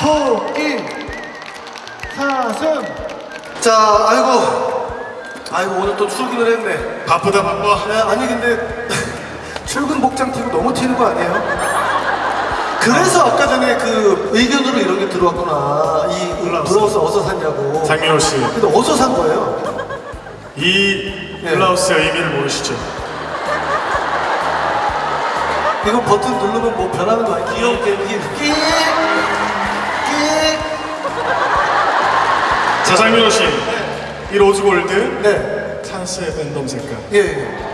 포인 사슴 자 아이고 아이고 오늘 또 출근을 했네 바쁘다 바빠. 네, 아니 근데 출근 복장 튀고 너무 튀는 거 아니에요? 그래서 아까 전에 그 의견으로 이런 게 들어왔구나 이 블라우스 어디서 샀냐고 장민호 씨, 근데 어디서 산 거예요? 이 네. 블라우스의 의미를 모르시죠? 이거 버튼 누르면 뭐 변하는 거 아니야? 귀엽게 이렇게 자, 장민호 씨, 이 로즈골드 네. 찬스의 팬덤 색깔, 예, 예.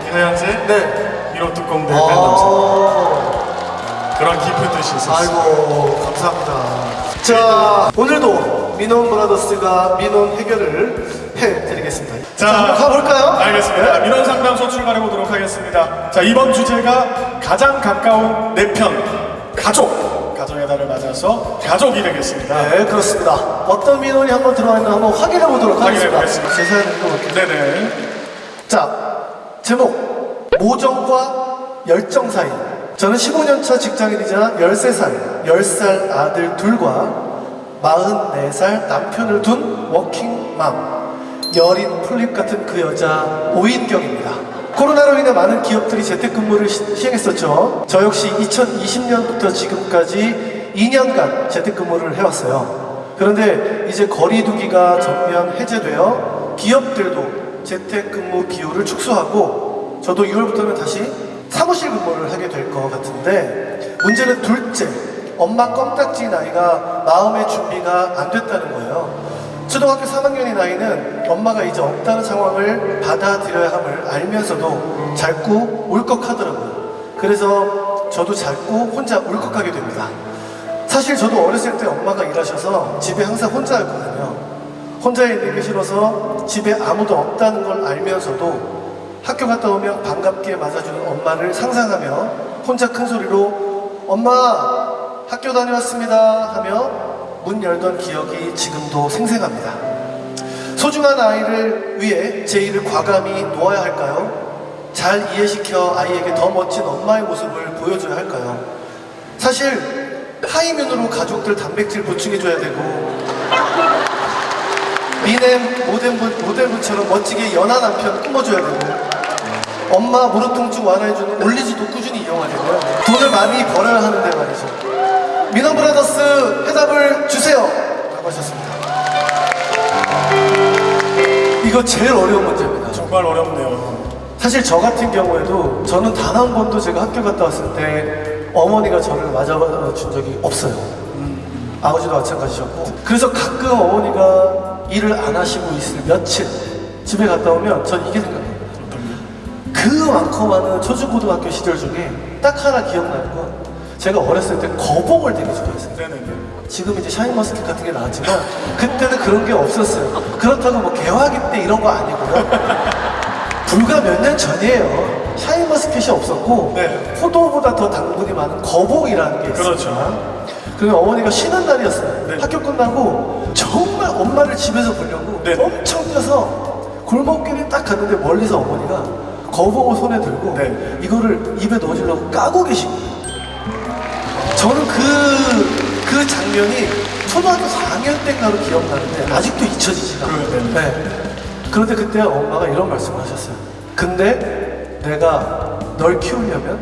이 하얀색 네. 민호특공대 팬덤 색깔. 아, 그런 깊은 뜻이 있었어요. 아이고, 감사합니다. 자, 오늘도 민원 브라더스가 민원 해결을 해드리겠습니다. 자, 한번 가볼까요? 알겠습니다. 민원 상담소 출발해 보도록 하겠습니다. 자, 이번 주제가 가장 가까운 내 편 가족. 가정의 달을 맞아서 가족이 되겠습니다. 네, 그렇습니다. 어떤 민원이 한번 들어왔나 한번 확인해 보도록 하겠습니다. 보겠습니다. 제 사연을 읽어볼게요. 네네. 자, 제목 모정과 열정 사이. 저는 15년차 직장인이자 13살, 10살 아들 둘과 44살 남편을 둔 워킹맘. 여린 풀립 같은 그 여자 오인경입니다. 코로나로 인해 많은 기업들이 재택근무를 시- 시행했었죠. 저 역시 2020년부터 지금까지 2년간 재택근무를 해왔어요. 그런데 이제 거리두기가 전면 해제되어 기업들도 재택근무 기후를 축소하고 저도 6월부터는 다시 사무실 근무를 하게 될 것 같은데 문제는 둘째 엄마 껌딱지 나이가 마음의 준비가 안 됐다는 거예요. 초등학교 3학년의 나이는 엄마가 이제 없다는 상황을 받아들여야 함을 알면서도 자꾸 울컥하더라고요. 그래서 저도 자꾸 혼자 울컥하게 됩니다. 사실 저도 어렸을 때 엄마가 일하셔서 집에 항상 혼자였거든요. 혼자 있는 게 싫어서 집에 아무도 없다는 걸 알면서도 학교 갔다 오면 반갑게 맞아주는 엄마를 상상하며 혼자 큰 소리로 엄마 학교 다녀왔습니다 하며 문 열던 기억이 지금도 생생합니다. 소중한 아이를 위해 제 일을 과감히 놓아야 할까요? 잘 이해시켜 아이에게 더 멋진 엄마의 모습을 보여줘야 할까요? 사실 하이면으로 가족들 단백질 보충해줘야 되고 미넴 모델분, 모델분처럼 멋지게 연하 남편 꾸며줘야 되고 엄마 무릎 통증 완화해주는 올리지도 꾸준히 이용해야 되고요 돈을 많이 벌어야 하는데 말이죠 민원 브라더스 해답을 주세요 라고 하셨습니다 이거 제일 어려운 문제입니다 정말 어렵네요. 사실 저 같은 경우에도 저는 단 한 번도 제가 학교 갔다 왔을 때 어머니가 저를 맞아준 적이 없어요. 아버지도 마찬가지셨고. 그래서 가끔 어머니가 일을 안 하시고 있을 며칠 집에 갔다 오면 전 이게 생각나요. 그 많고 많은 초중고등학교 시절 중에 딱 하나 기억나는 건 제가 어렸을 때 거봉을 되게 좋아했어요. 네네네. 지금 이제 샤인머스켓 같은 게 나왔지만 그때는 그런 게 없었어요. 그렇다고 뭐 개화기 때 이런 거 아니고요. 불과 몇 년 전이에요. 샤인머스켓이 없었고 네. 포도보다 더 당분이 많은 거봉이라는 게 있어요. 그렇죠. 그리고 어머니가 쉬는 날이었어요. 네. 학교 끝나고 정말 엄마를 집에서 보려고 네. 엄청 뛰어서 골목길에 딱 갔는데 멀리서 어머니가 거봉을 손에 들고 네. 이거를 입에 넣어주려고 까고 계신 거예요. 저는 그, 그 장면이 초등학교 4학년 때인가로 기억나는데 아직도 잊혀지지가 않아요. 그, 네. 네. 그런데 그때 엄마가 이런 말씀을 하셨어요. 근데 내가 널 키우려면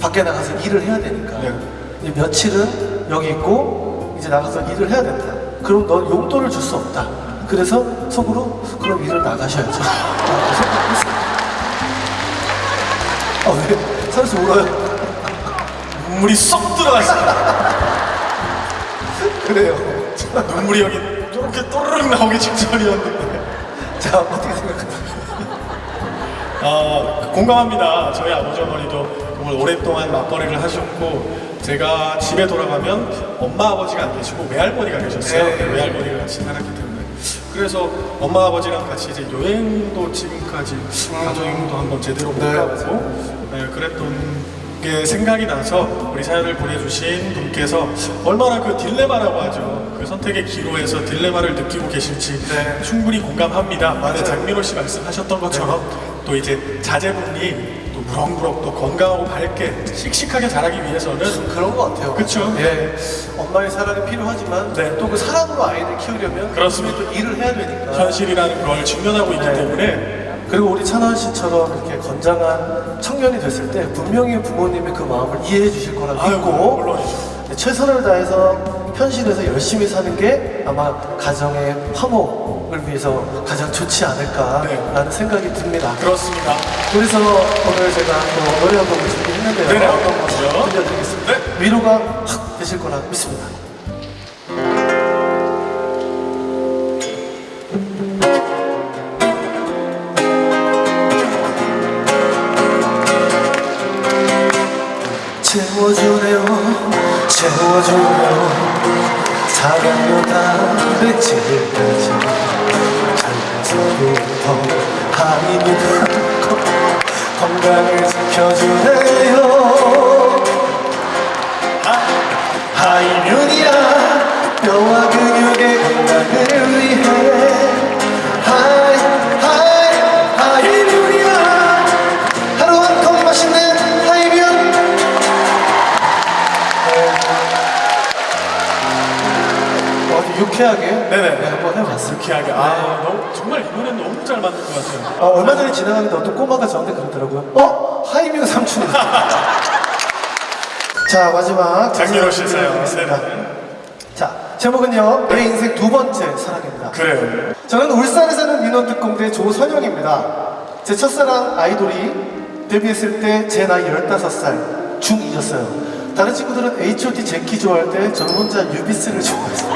밖에 나가서 일을 해야 되니까 네. 이제 며칠은 여기 있고 이제 나가서 일을 해야 된다. 그럼 넌 용돈을 줄 수 없다. 그래서 속으로 그럼 일을 나가셔야죠. 아 왜? 선수 울어요? 눈물이 쏙 들어갔어요. 그래요. 눈물이 여기 이렇게 또르륵 나오기 직전이었는데. 자 어떻게 생각하세요? 아, 공감합니다. 저희 아버지 어머니도 정말 오랫동안 맞벌이를 하셨고 제가 집에 돌아가면 엄마 아버지가 안 계시고 외할머니가 계셨어요. 네. 외할머니가 같이 살았기 때문에 그래서 엄마 아버지랑 같이 이제 여행도 지금까지 가족 여행도 한번 제대로 못 네, 가보고 네, 그랬던 게 생각이 나서 우리 사연을 보내주신 분께서 얼마나 그 딜레마라고 하죠. 그 선택의 기로에서 딜레마를 느끼고 계실지 네. 충분히 공감합니다. 근데 장민호 씨 말씀하셨던 것처럼 또 이제 자제분이 또 무럭무럭 또 건강하고 밝게 씩씩하게 자라기 위해서는 그런 것 같아요. 그쵸. 예, 엄마의 사랑이 필요하지만 네. 또그 사랑으로 아이를 키우려면 그렇습니다. 또 일을 해야 되니까. 현실이라는 걸 직면하고 있기 네. 때문에 그리고 우리 찬원 씨처럼 이렇게 건장한 청년이 됐을 때 분명히 부모님의 그 마음을 이해해 주실 거라 아유, 믿고. 네, 최선을 다해서 현실에서 열심히 사는 게 아마 가정의 화목을 위해서 가장 좋지 않을까라는 네. 생각이 듭니다. 그렇습니다. 그래서 오늘 제가 또 노래 한 곡을 준비했는데요. 네네, 어떤 곡이죠? 들려드리겠습니다. 네. 위로가 확 되실 거라 믿습니다. 채워주네요. 사랑요 다른 집까지 젊어서부터 하이는 건강을 지켜주네 유쾌하게 네네. 네, 한번 해봤습니다 유쾌하게. 아, 너무, 정말 이 노래는 너무 잘 만든 것 같아요. 아, 얼마 전에 지나가는데 어떤 꼬마가 저한테 그러더라고요 어? 하이뮤 삼촌이다 자 마지막 장민호 씨 사연. 드리겠습니다. 네네. 자 제목은요 내 인생 두 번째 사랑입니다 그래요. 저는 울산에 사는 민원특공대 조선영입니다 제 첫사랑 아이돌이 데뷔했을 때 제 나이 15살 중2였어요 다른 친구들은 H.O.T 제키 좋아할 때 저는 혼자 유비스를 좋아했어요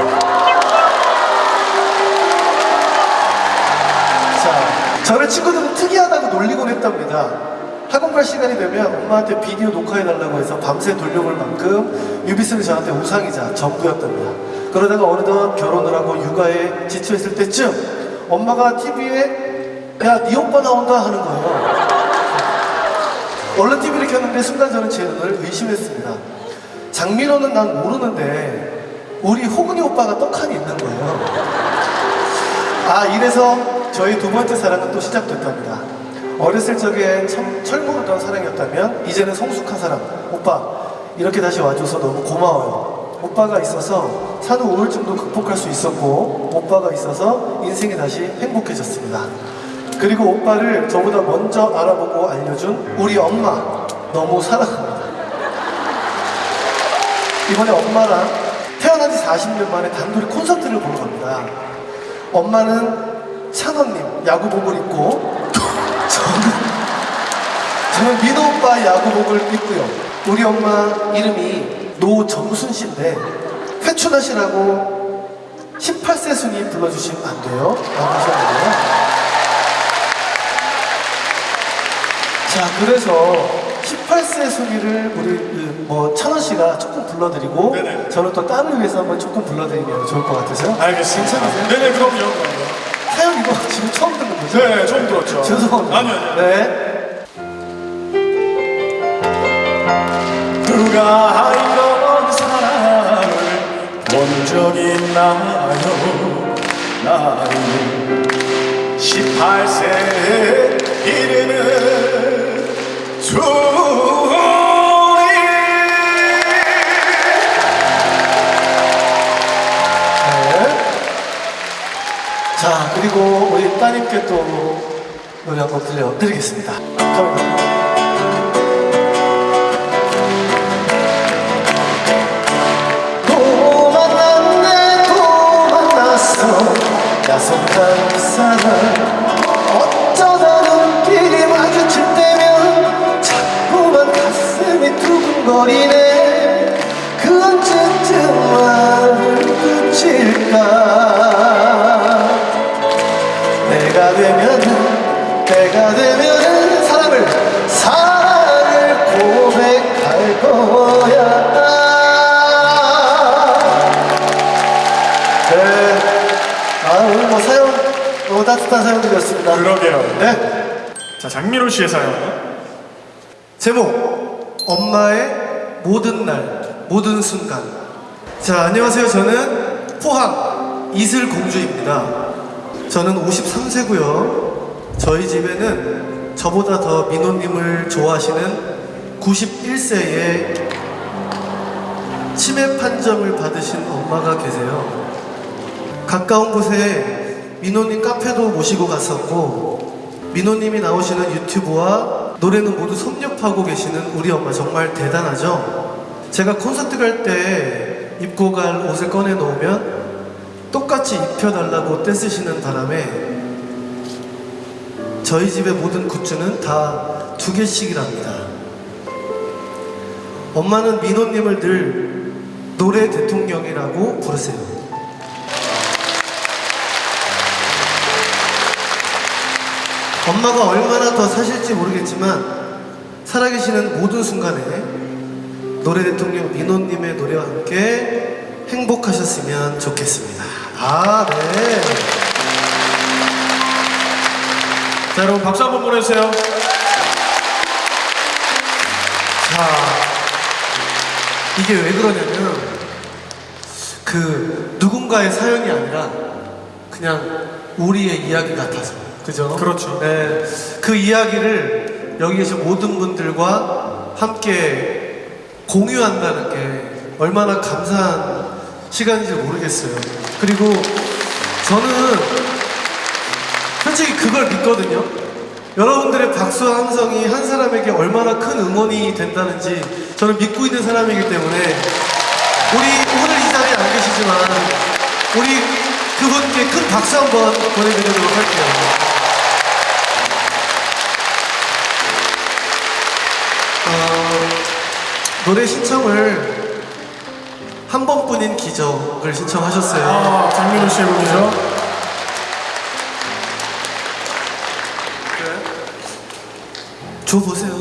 자, 저를 친구들은 특이하다고 놀리곤 했답니다. 학원 갈 시간이 되면 엄마한테 비디오 녹화해달라고 해서 밤새 돌려볼 만큼 유비스는 저한테 우상이자 전부였답니다. 그러다가 어느덧 결혼을 하고 육아에 지쳐있을 때쯤 엄마가 TV에 야, 네 오빠 나온다 하는 거예요. 얼른 TV를 켰는데 순간 저는 제 눈을 의심했습니다. 장민호는 난 모르는데 우리 호근이 오빠가 떡하니 있는 거예요. 아 이래서 저희 두 번째 사랑은 또 시작됐답니다. 어렸을 적에 참 철모르던 사랑이었다면 이제는 성숙한 사랑. 오빠 이렇게 다시 와줘서 너무 고마워요. 오빠가 있어서 산후 우울증도 극복할 수 있었고 오빠가 있어서 인생이 다시 행복해졌습니다. 그리고 오빠를 저보다 먼저 알아보고 알려준 우리 엄마 너무 사랑합니다. 이번에 엄마랑 태어난 지 40년 만에 단둘이 콘서트를 보러 갑니다. 엄마는 찬원님 야구복을 입고 저는 저는 민호 오빠 야구복을 입고요. 우리 엄마 이름이 노정순 씨인데 회춘하시라고 18세 순위 불러주시면 안 돼요. 라고 하셨는데요. 자 그래서 18세 순위를 우리 그, 뭐 찬원 씨가 조금 불러드리고 네네. 저는 또 딸을 위해서 한번 조금 불러드리면 좋을 것 같아서요. 알겠습니다. 괜찮으세요? 네네, 그럼요. 사연 이거 지금 처음 듣는 거죠? 네, 처음 들었죠. 죄송합니다. 아니요, 아니요. 네. 누가 이런 사랑을 본적 있나요? 나이 18세 이르는. 자, 그리고 우리 따님께 또 노래 한곡 들려드리겠습니다. 갑니다. 또 만났네 또 만났어 야속한 사람 두근거리네 그 언제쯤 마음을 붙일까 내가 되면은 내가 되면은 사랑을 사랑을 고백할 거야 네. 아 오늘 뭐 사연 너무 따뜻한 사연들이었습니다 그러게요. 네 자, 장민호 씨의 사연. 제목 엄마의 모든 날 모든 순간. 자 안녕하세요. 저는 포항 이슬공주입니다. 저는 53세고요. 저희 집에는 저보다 더 민호님을 좋아하시는 91세의 치매 판정을 받으신 엄마가 계세요. 가까운 곳에 민호님 카페도 모시고 갔었고 민호님이 나오시는 유튜브와 노래는 모두 섭렵하고 계시는 우리 엄마 정말 대단하죠. 제가 콘서트 갈 때 입고 갈 옷을 꺼내 놓으면 똑같이 입혀달라고 떼쓰시는 바람에 저희 집의 모든 굿즈는 다 두 개씩이랍니다. 엄마는 민호님을 늘 노래 대통령이라고 부르세요. 엄마가 얼마나 더 사실지 모르겠지만 살아계시는 모든 순간에 노래 대통령 민호님의 노래와 함께 행복하셨으면 좋겠습니다. 아, 네. 자 여러분 박수 한번 보내주세요. 자, 이게 왜 그러냐면 그 누군가의 사연이 아니라 그냥 우리의 이야기 같아서 그죠? 그렇죠. 네, 그 이야기를 여기 계신 모든 분들과 함께 공유한다는 게 얼마나 감사한 시간인지 모르겠어요. 그리고 저는 솔직히 그걸 믿거든요. 여러분들의 박수 함성이 한 사람에게 얼마나 큰 응원이 된다는지 저는 믿고 있는 사람이기 때문에 우리 오늘 이 자리에 안 계시지만 우리 그분께 큰 박수 한번 보내드리도록 할게요. 노래 신청을 한 번뿐인 기적을 신청하셨어요. 아 장민호 씨의 곡이죠. 줘 보세요.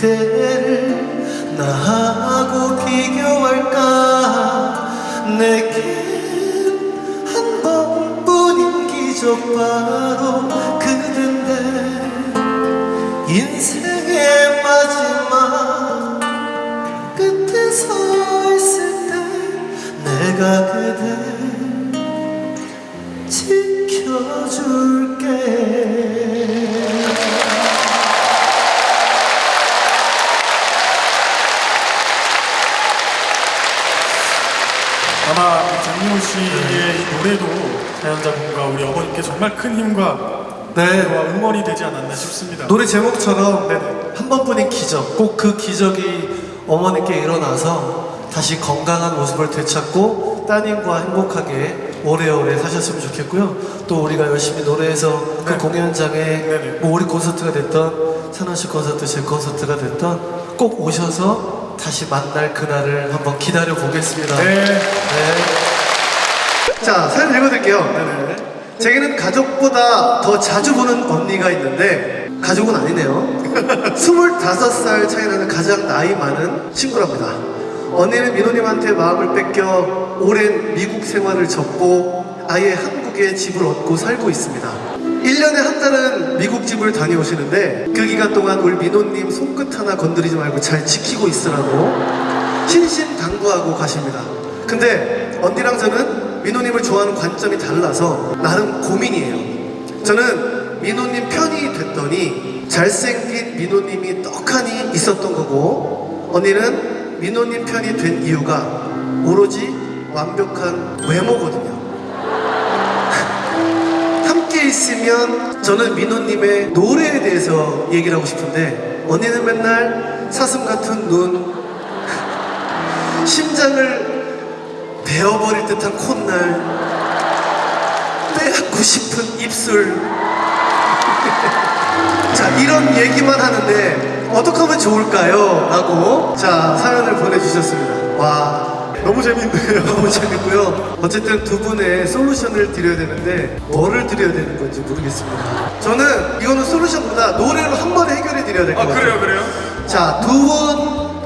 그대를 나하고 비교할까? 내겐 한 번뿐인 기적 바로 그댄데 인생의 마지막 끝에 서 있을 때 내가 그대 장민호 씨의 이 노래도 사연자분과 우리 어머니께 정말 큰 힘과 네 응원이 되지 않았나 싶습니다. 노래 제목처럼 한 번뿐인 기적 꼭 그 기적이 어머니께 일어나서 다시 건강한 모습을 되찾고 따님과 행복하게 오래오래 사셨으면 좋겠고요 또 우리가 열심히 노래해서 그 네. 공연장에 네네. 뭐 우리 콘서트가 됐던 찬원 씨 콘서트 제 콘서트가 됐던 꼭 오셔서 다시 만날 그날을 한번 기다려 보겠습니다 네. 자, 사연 읽어드릴게요. 네네. 제게는 가족보다 더 자주 보는 언니가 있는데, 가족은 아니네요. 25살 차이 나는 가장 나이 많은 친구랍니다. 언니는 민호님한테 마음을 뺏겨 오랜 미국 생활을 접고 아예 한국에 집을 얻고 살고 있습니다. 1년에 한 달은 미국 집을 다녀오시는데 그 기간 동안 우리 민호님 손끝 하나 건드리지 말고 잘 지키고 있으라고 신신 당부하고 가십니다. 근데 언니랑 저는 민호님을 좋아하는 관점이 달라서 나름 고민이에요. 저는 민호님 편이 됐더니 잘생긴 민호님이 떡하니 있었던 거고 언니는 민호님 편이 된 이유가 오로지 완벽한 외모거든요. 함께 있으면 저는 민호님의 노래에 대해서 얘기를 하고 싶은데 언니는 맨날 사슴 같은 눈, 심장을 베어버릴 듯한 콧날, 빼앗고 싶은 입술. 자, 이런 얘기만 하는데 어떻게 하면 좋을까요? 라고 자 사연을 보내주셨습니다. 와 너무 재밌네요. 너무 재밌고요. 어쨌든 두 분의 솔루션을 드려야 되는데 뭐를 드려야 되는 건지 모르겠습니다. 저는 이거는 솔루션보다 노래로 한 번에 해결해 드려야 될것아 같아요. 그래요 그래요? 자, 두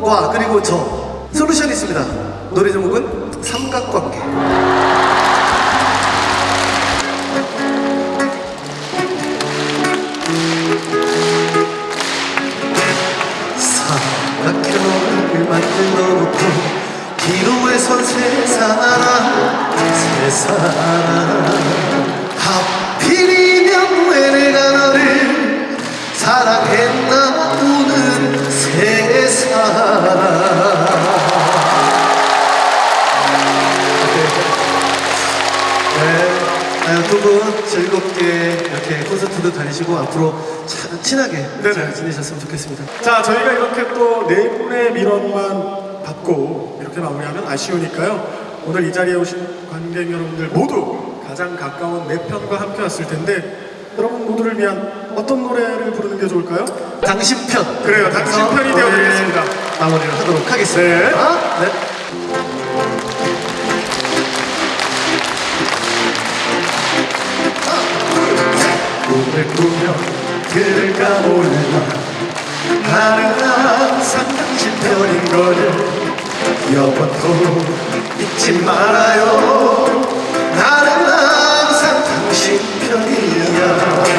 분과 그리고 저 솔루션이 있습니다. 노래 제목은 삼각관계. 네, 두분 즐겁게 이렇게 콘서트도 다니시고 앞으로 참 친하게 네네. 잘 지내셨으면 좋겠습니다. 자 저희가 이렇게 또 네 분의 민원만 받고 이렇게 마무리하면 아쉬우니까요. 오늘 이 자리에 오신 관객 여러분들 모두 가장 가까운 내 편과 함께 왔을 텐데 여러분 모두를 위한 어떤 노래를 부르는 게 좋을까요? 당신 편. 그래요, 당신 편이 되어드리겠습니다. 마무리를 하도록 하겠습니다. 네. 꿈을 꾸며 그를 까보내나 나는 항상 당신 편인 거를 여보도 잊지 말아요. 나는 항상 당신 편이야.